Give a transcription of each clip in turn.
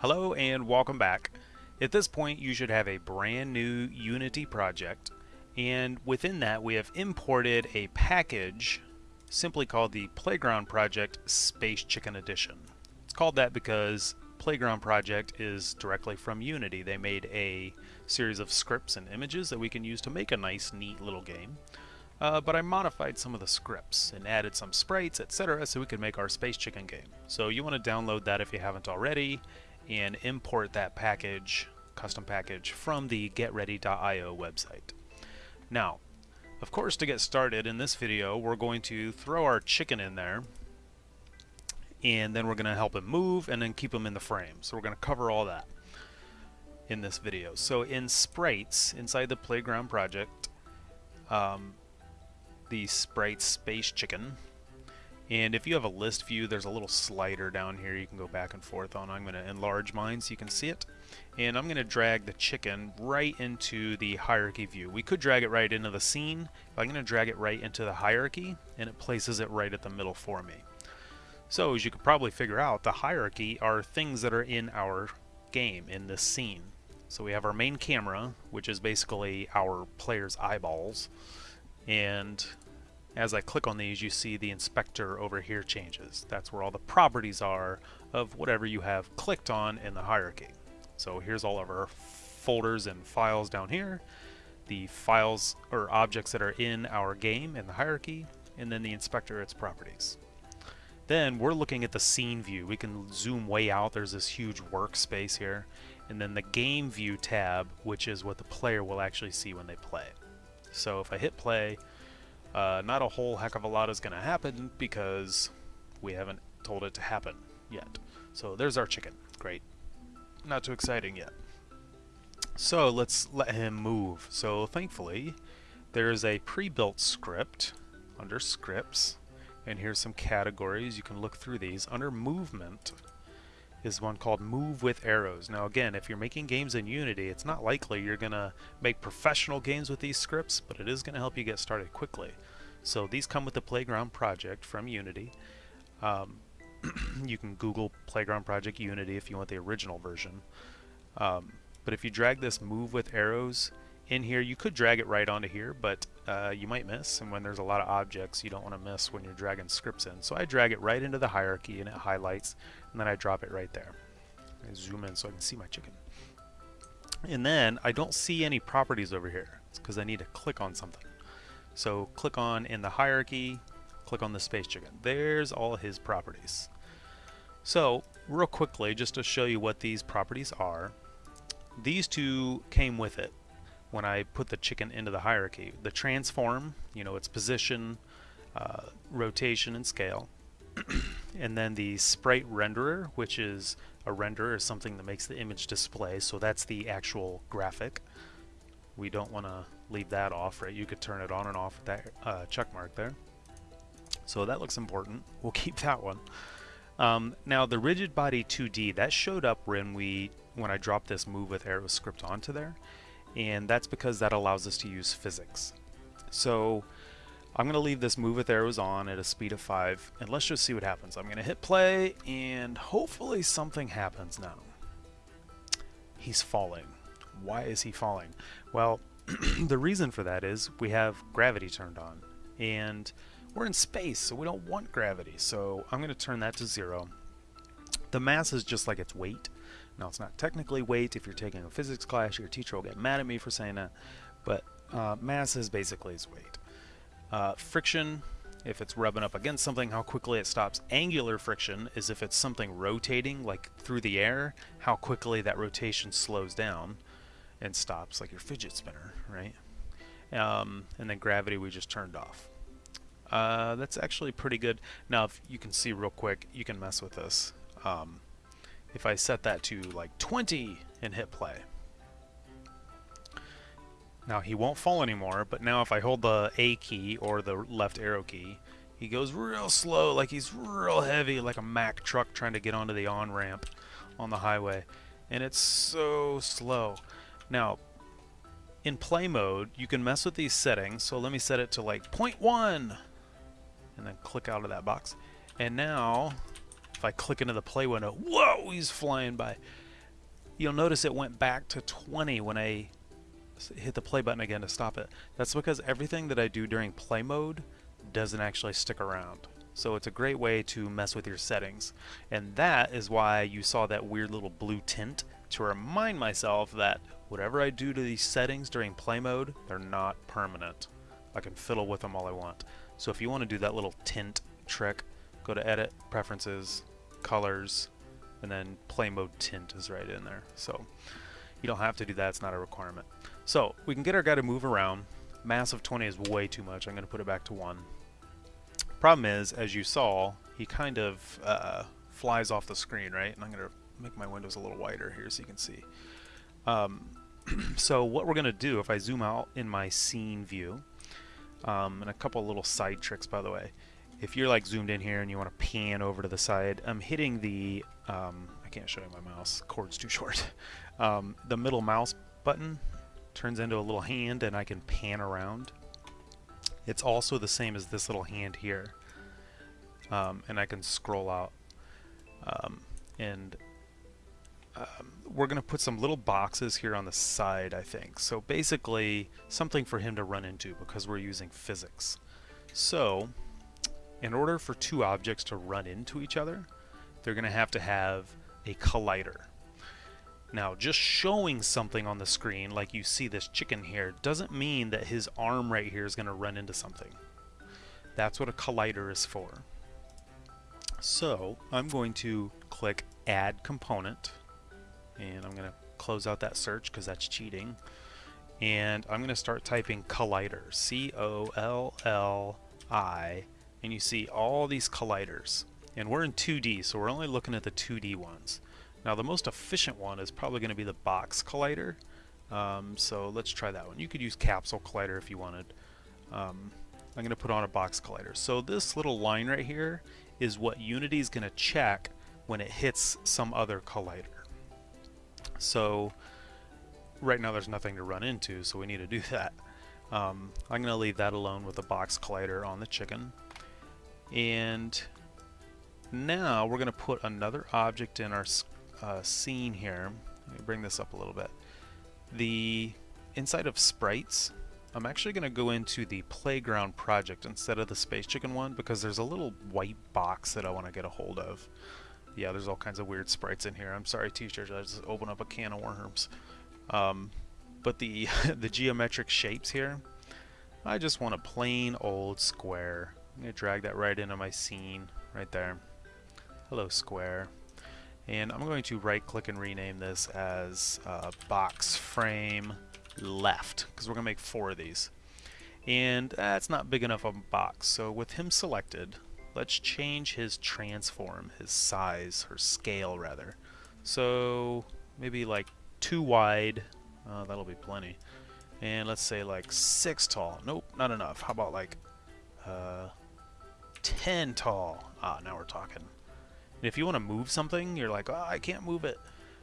Hello and welcome back. At this point you should have a brand new Unity project and within that we have imported a package simply called the Playground Project Space Chicken Edition. It's called that because Playground Project is directly from Unity. They made a series of scripts and images that we can use to make a nice neat little game. Uh, but I modified some of the scripts and added some sprites, etc. so we could make our Space Chicken game. So you want to download that if you haven't already and import that package, custom package, from the getready.io website. Now, of course, to get started in this video, we're going to throw our chicken in there, and then we're going to help him move and then keep him in the frame. So we're going to cover all that in this video. So in sprites, inside the playground project, um, the sprite space chicken and if you have a list view, there's a little slider down here you can go back and forth on. I'm going to enlarge mine so you can see it. And I'm going to drag the chicken right into the hierarchy view. We could drag it right into the scene. But I'm going to drag it right into the hierarchy, and it places it right at the middle for me. So as you could probably figure out, the hierarchy are things that are in our game, in this scene. So we have our main camera, which is basically our player's eyeballs. And as I click on these, you see the inspector over here changes. That's where all the properties are of whatever you have clicked on in the hierarchy. So here's all of our folders and files down here, the files or objects that are in our game in the hierarchy, and then the inspector, its properties. Then we're looking at the scene view. We can zoom way out. There's this huge workspace here. And then the game view tab, which is what the player will actually see when they play. So if I hit play, uh, not a whole heck of a lot is going to happen because we haven't told it to happen yet. So there's our chicken. Great. Not too exciting yet. So let's let him move. So thankfully, there's a pre-built script under scripts. And here's some categories. You can look through these. Under movement, is one called Move with Arrows. Now again, if you're making games in Unity, it's not likely you're going to make professional games with these scripts, but it is going to help you get started quickly. So these come with the Playground Project from Unity. Um, you can Google Playground Project Unity if you want the original version. Um, but if you drag this Move with Arrows in here, you could drag it right onto here, but uh, you might miss. And when there's a lot of objects, you don't want to miss when you're dragging scripts in. So I drag it right into the hierarchy and it highlights and then I drop it right there. I zoom in so I can see my chicken. And then I don't see any properties over here. It's because I need to click on something. So click on in the hierarchy, click on the space chicken. There's all his properties. So real quickly, just to show you what these properties are, these two came with it when I put the chicken into the hierarchy. The transform, you know, its position, uh, rotation, and scale. and then the sprite renderer, which is a renderer is something that makes the image display, so that's the actual graphic. We don't want to leave that off, right? You could turn it on and off with that uh, check mark there. So that looks important. We'll keep that one. Um, now the rigid body 2D, that showed up when we when I dropped this move with arrow script onto there, and that's because that allows us to use physics. So I'm going to leave this move with arrows on at a speed of 5 and let's just see what happens. I'm going to hit play and hopefully something happens now. He's falling. Why is he falling? Well, the reason for that is we have gravity turned on and we're in space so we don't want gravity so I'm going to turn that to zero. The mass is just like its weight. Now it's not technically weight. If you're taking a physics class your teacher will get mad at me for saying that but uh, mass is basically its weight. Uh, friction, if it's rubbing up against something, how quickly it stops. Angular friction is if it's something rotating, like through the air, how quickly that rotation slows down and stops, like your fidget spinner, right? Um, and then gravity we just turned off. Uh, that's actually pretty good. Now, if you can see real quick, you can mess with this. Um, if I set that to like 20 and hit play, now he won't fall anymore, but now if I hold the A key or the left arrow key, he goes real slow, like he's real heavy, like a Mack truck trying to get onto the on-ramp on the highway. And it's so slow. Now, in play mode, you can mess with these settings. So let me set it to like 0.1 and then click out of that box. And now, if I click into the play window, whoa, he's flying by. you'll notice it went back to 20 when I hit the play button again to stop it. That's because everything that I do during play mode doesn't actually stick around. So it's a great way to mess with your settings. And that is why you saw that weird little blue tint to remind myself that whatever I do to these settings during play mode, they're not permanent. I can fiddle with them all I want. So if you want to do that little tint trick, go to Edit, Preferences, Colors, and then Play Mode Tint is right in there. So you don't have to do that, it's not a requirement. So we can get our guy to move around. Mass of 20 is way too much, I'm going to put it back to 1. Problem is, as you saw, he kind of uh, flies off the screen, right? And I'm going to make my windows a little wider here so you can see. Um, so what we're going to do, if I zoom out in my scene view, um, and a couple little side tricks by the way, if you're like zoomed in here and you want to pan over to the side, I'm hitting the, um, I can't show you my mouse, cord's too short. Um, the middle mouse button turns into a little hand and I can pan around. It's also the same as this little hand here. Um, and I can scroll out. Um, and um, we're going to put some little boxes here on the side, I think. So basically, something for him to run into because we're using physics. So, in order for two objects to run into each other, they're going to have to have a collider. Now, just showing something on the screen, like you see this chicken here, doesn't mean that his arm right here is going to run into something. That's what a collider is for. So, I'm going to click Add Component, and I'm going to close out that search because that's cheating. And I'm going to start typing collider, C-O-L-L-I, and you see all these colliders. And we're in 2D, so we're only looking at the 2D ones. Now the most efficient one is probably going to be the box collider. Um, so let's try that one. You could use capsule collider if you wanted. Um, I'm going to put on a box collider. So this little line right here is what Unity is going to check when it hits some other collider. So right now there's nothing to run into, so we need to do that. Um, I'm going to leave that alone with the box collider on the chicken. And now we're going to put another object in our uh, scene here. Let me bring this up a little bit. The inside of sprites, I'm actually going to go into the playground project instead of the space chicken one because there's a little white box that I want to get a hold of. Yeah, there's all kinds of weird sprites in here. I'm sorry, teachers, I just opened up a can of worms. Um, but the the geometric shapes here, I just want a plain old square. I'm going to drag that right into my scene, right there. Hello, square. And I'm going to right click and rename this as uh, box frame left because we're going to make four of these. And that's not big enough of a box. So with him selected, let's change his transform, his size, or scale rather. So maybe like two wide, uh, that'll be plenty. And let's say like six tall. Nope, not enough. How about like uh, 10 tall? Ah, now we're talking. And if you want to move something, you're like, oh, I can't move it.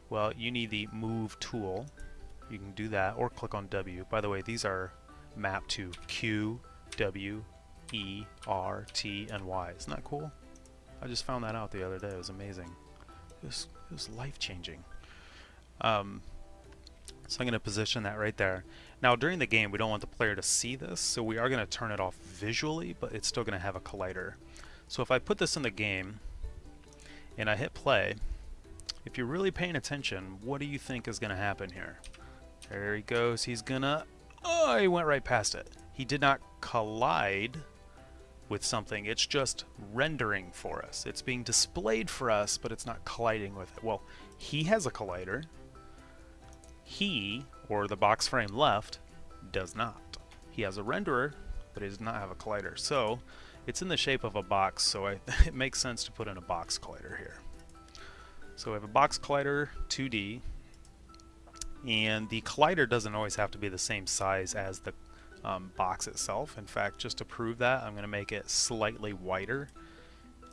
Well, you need the move tool. You can do that or click on W. By the way, these are mapped to Q, W, E, R, T, and Y. Isn't that cool? I just found that out the other day. It was amazing. It was, it was life-changing. Um, so I'm going to position that right there. Now during the game we don't want the player to see this, so we are going to turn it off visually, but it's still going to have a collider. So if I put this in the game, and I hit play, if you're really paying attention, what do you think is going to happen here? There he goes. He's gonna... Oh, he went right past it. He did not collide with something. It's just rendering for us. It's being displayed for us, but it's not colliding with it. Well, he has a collider. He, or the box frame left, does not. He has a renderer, but he does not have a collider. So, it's in the shape of a box, so I, it makes sense to put in a box collider here. So we have a box collider 2D, and the collider doesn't always have to be the same size as the um, box itself. In fact, just to prove that, I'm going to make it slightly wider.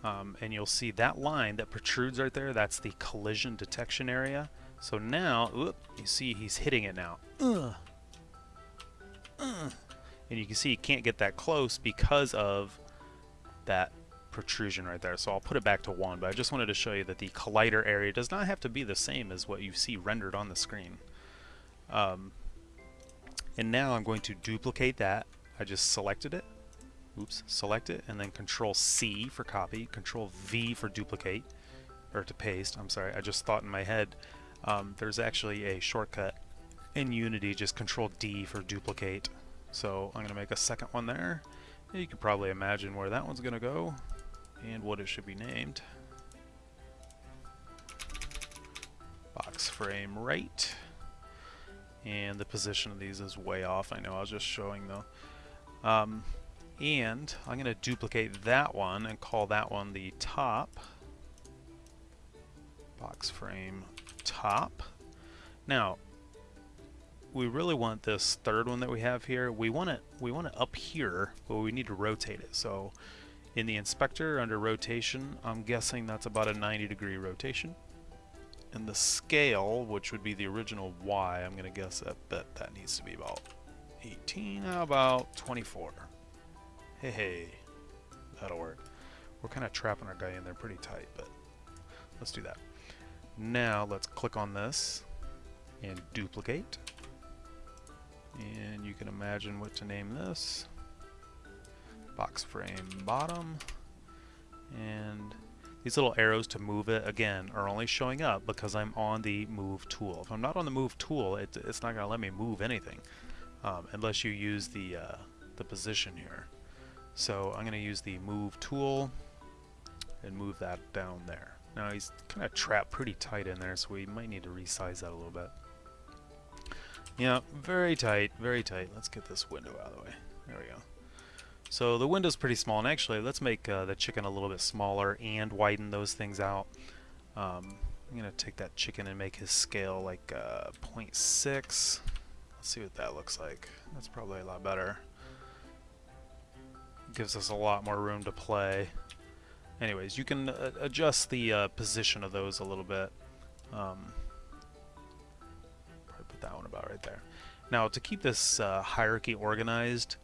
Um, and you'll see that line that protrudes right there, that's the collision detection area. So now, whoop, you see he's hitting it now. Ugh. Ugh. And you can see he can't get that close because of that protrusion right there, so I'll put it back to 1, but I just wanted to show you that the collider area does not have to be the same as what you see rendered on the screen. Um, and now I'm going to duplicate that. I just selected it. Oops, select it, and then Control C for copy, Control V for duplicate, or to paste, I'm sorry, I just thought in my head um, there's actually a shortcut in Unity, just Control D for duplicate. So I'm going to make a second one there. You can probably imagine where that one's going to go and what it should be named. Box frame right. And the position of these is way off. I know I was just showing though. Um, and I'm going to duplicate that one and call that one the top. Box frame top. Now, we really want this third one that we have here. We want it we want it up here, but we need to rotate it. So in the inspector under rotation, I'm guessing that's about a 90 degree rotation. And the scale, which would be the original Y, I'm to guess that, that that needs to be about 18, how about 24? Hey, hey, that'll work. We're kind of trapping our guy in there pretty tight, but let's do that. Now let's click on this and duplicate. And you can imagine what to name this. Box frame bottom. And these little arrows to move it, again, are only showing up because I'm on the move tool. If I'm not on the move tool, it, it's not going to let me move anything um, unless you use the, uh, the position here. So I'm going to use the move tool and move that down there. Now he's kind of trapped pretty tight in there, so we might need to resize that a little bit. Yeah, very tight, very tight. Let's get this window out of the way. There we go. So the window's pretty small, and actually let's make uh, the chicken a little bit smaller and widen those things out. Um, I'm going to take that chicken and make his scale like uh, 0.6. Let's see what that looks like. That's probably a lot better. Gives us a lot more room to play. Anyways, you can uh, adjust the uh, position of those a little bit. Um, probably put that one about right there. Now, to keep this uh, hierarchy organized,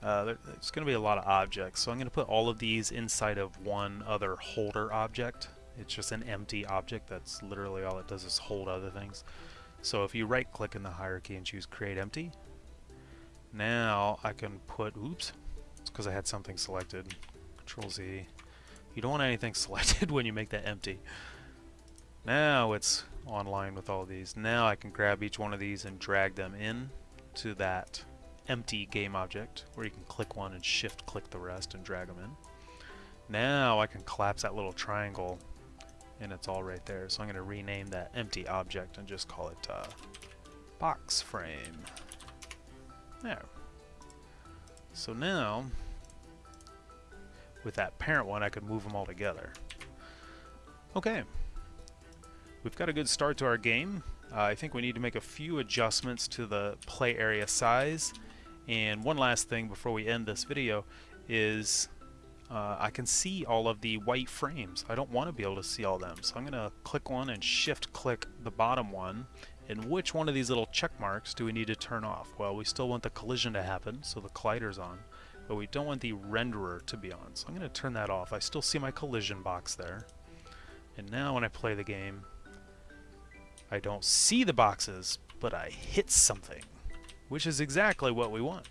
uh, there's going to be a lot of objects. So I'm going to put all of these inside of one other holder object. It's just an empty object. That's literally all it does is hold other things. So if you right click in the hierarchy and choose create empty, now I can put, oops, it's because I had something selected. Control Z. You don't want anything selected when you make that empty. Now it's online with all these. Now I can grab each one of these and drag them in to that empty game object where you can click one and shift click the rest and drag them in. Now I can collapse that little triangle and it's all right there. So I'm going to rename that empty object and just call it uh, box frame. There. So now with that parent one, I could move them all together. Okay. We've got a good start to our game. Uh, I think we need to make a few adjustments to the play area size. And one last thing before we end this video is uh, I can see all of the white frames. I don't want to be able to see all them. So I'm going to click one and shift click the bottom one. And which one of these little check marks do we need to turn off? Well, we still want the collision to happen, so the collider's on but we don't want the renderer to be on. So I'm going to turn that off. I still see my collision box there. And now when I play the game, I don't see the boxes, but I hit something, which is exactly what we want.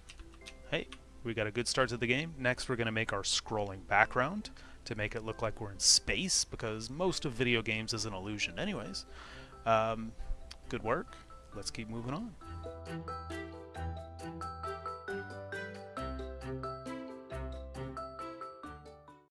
Hey, we got a good start to the game. Next, we're going to make our scrolling background to make it look like we're in space, because most of video games is an illusion anyways. Um, good work. Let's keep moving on.